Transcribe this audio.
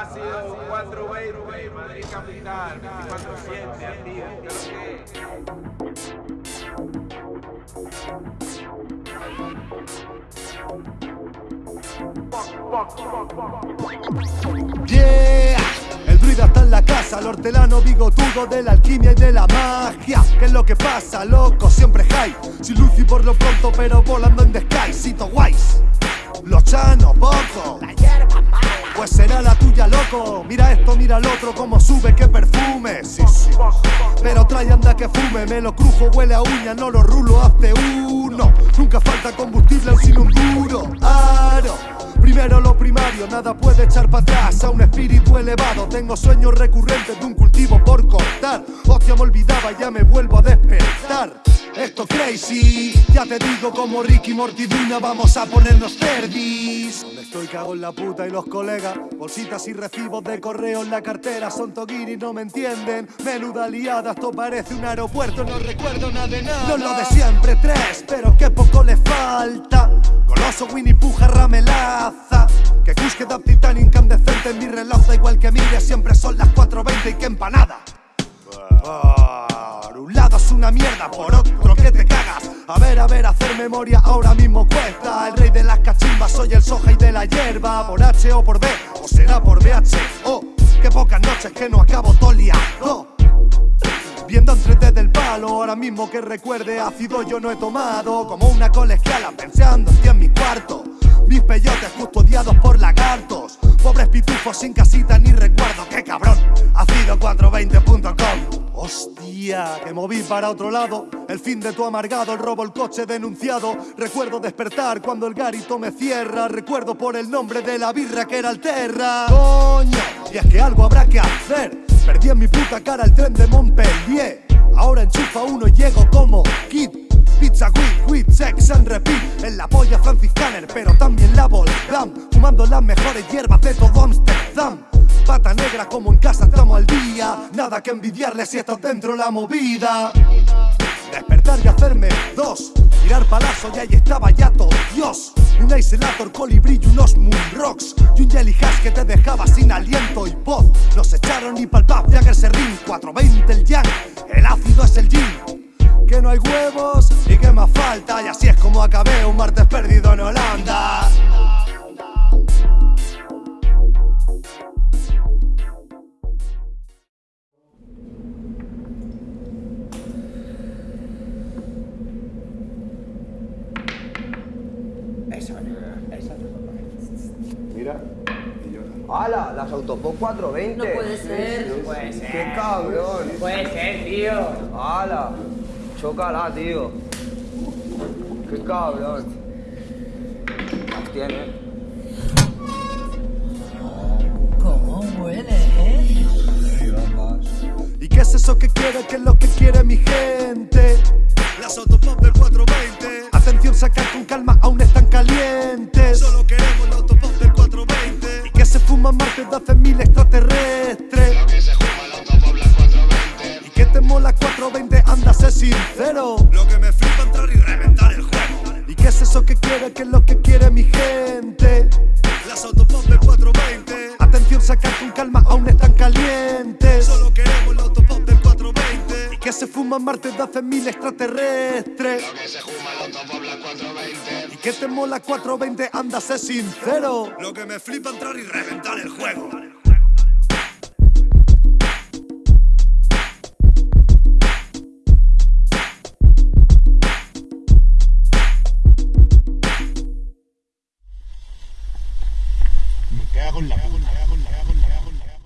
Ha sido 420, Madrid capital, 24-7, tío. Yeah, el druida está en la casa, el hortelano bigotudo de la alquimia y de la magia. ¿Qué es lo que pasa, loco? Siempre high, sin luz y por lo pronto, pero volando en the sky. Cito guays, los chanos poco. Mira esto, mira el otro, cómo sube, qué perfume. Sí, sí. Pero trae anda que fume, me lo crujo, huele a uña, no lo rulo, hazte uno. Nunca falta combustible sin un duro. Aro. Primero lo primario, nada puede echar para atrás a un espíritu elevado. Tengo sueños recurrentes de un cultivo por cortar. Hostia, me olvidaba, ya me vuelvo a despertar. Esto crazy, ya te digo como Ricky Mortiduna, vamos a ponernos verdis. Donde estoy cago en la puta y los colegas, bolsitas y recibos de correo en la cartera, son toguiri, no me entienden. Menuda liada, esto parece un aeropuerto, no recuerdo nada de nada. No lo de siempre, tres, pero qué poco le falta. Goloso Winnie Puja ramelaza Que Kush da titán incandescente en mi reloj Da igual que mire, siempre son las 4.20 y que empanada. Por un lado es una mierda, por otro que te cagas A ver, a ver, hacer memoria ahora mismo cuesta. El rey de las cachimbas, soy el soja y de la hierba. Por H o por B, o será por BH Oh, qué pocas noches que no acabo todo liado ahora mismo que recuerde ácido yo no he tomado Como una colegiala pensando en mi cuarto. Mis peyotes custodiados por lagartos Pobres pitufos sin casita ni recuerdo, qué cabrón Ácido420.com Hostia, que moví para otro lado El fin de tu amargado, el robo el coche denunciado. Recuerdo despertar cuando el garito me cierra Recuerdo por el nombre de la birra que era Alterra Coño, y es que algo habrá que hacer Perdí en mi puta cara el tren de Montpellier Ahora enchufa uno y llego como Kid. Pizza Weed, Weed, Sex and Repeat. En la polla franciscaner, pero también la Voldam Fumando las mejores hierbas de todo Amsterdam. Pata negra como en casa estamos al día. Nada que envidiarle si estás dentro la movida. Despertar y hacerme dos. Tirar palazo y ahí estaba ya todo Dios. Un Isolator, colibrí y unos Moonrocks Y un Jelly Hash que te dejaba sin aliento y voz. Nos echaron y pa'l pub, Jagger Serrín 420 el Yang, el ácido es el gin Que no hay huevos y que más falta ¡Hala! Las Autopop 420. No puede ser. No puede ser. ¡Qué cabrón! Puede ser, tío. ¡Hala! Chócala, tío. ¡Qué cabrón! Las tiene. ¿Cómo huele, eh? ¿Y qué es eso que quiere? ¿Qué es lo que quiere mi gente? Y que se más de 12.000 extraterrestres Y que te mola 420, anda, sé sincero. Lo que me flipa entrar y reventar el juego. ¿Y qué es eso que quiere? ¿Qué es lo que quiere mi gente? Las autopop del 420 Atención, sacar con calma, 420 Y que se fuman martes de hace mil extraterrestres. Que se fuma el autopop las 420 Y que te mola 420, anda, sé sincero. Lo que me flipa entrar y reventar el juego